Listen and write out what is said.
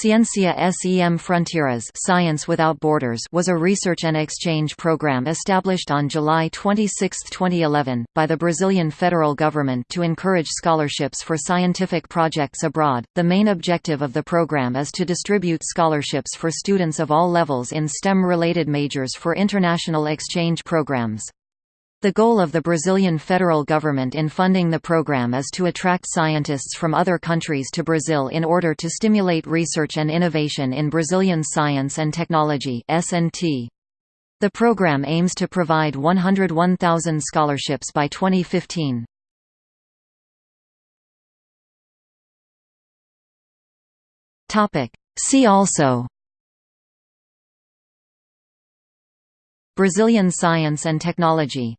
Ciencia Sem Fronteiras Science Without Borders was a research and exchange program established on July 26, 2011, by the Brazilian federal government to encourage scholarships for scientific projects abroad. The main objective of the program is to distribute scholarships for students of all levels in STEM-related majors for international exchange programs. The goal of the Brazilian federal government in funding the program is to attract scientists from other countries to Brazil in order to stimulate research and innovation in Brazilian science and technology. The program aims to provide 101,000 scholarships by 2015. Topic: See also Brazilian science and technology